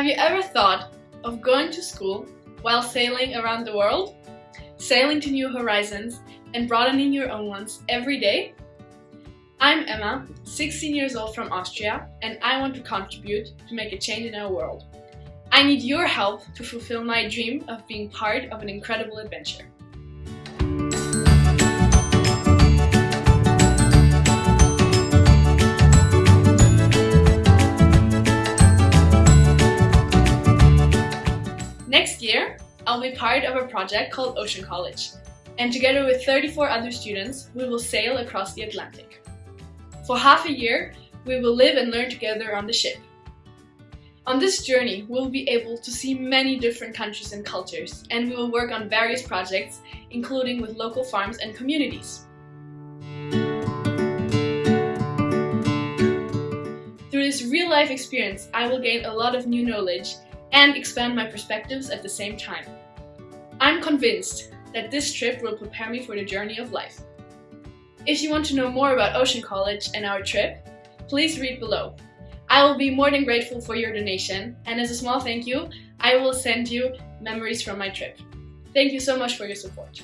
Have you ever thought of going to school while sailing around the world? Sailing to new horizons and broadening your own ones every day? I'm Emma, 16 years old from Austria, and I want to contribute to make a change in our world. I need your help to fulfill my dream of being part of an incredible adventure. Next year, I'll be part of a project called Ocean College, and together with 34 other students, we will sail across the Atlantic. For half a year, we will live and learn together on the ship. On this journey, we'll be able to see many different countries and cultures, and we will work on various projects, including with local farms and communities. Through this real-life experience, I will gain a lot of new knowledge and expand my perspectives at the same time. I'm convinced that this trip will prepare me for the journey of life. If you want to know more about Ocean College and our trip, please read below. I will be more than grateful for your donation, and as a small thank you, I will send you memories from my trip. Thank you so much for your support.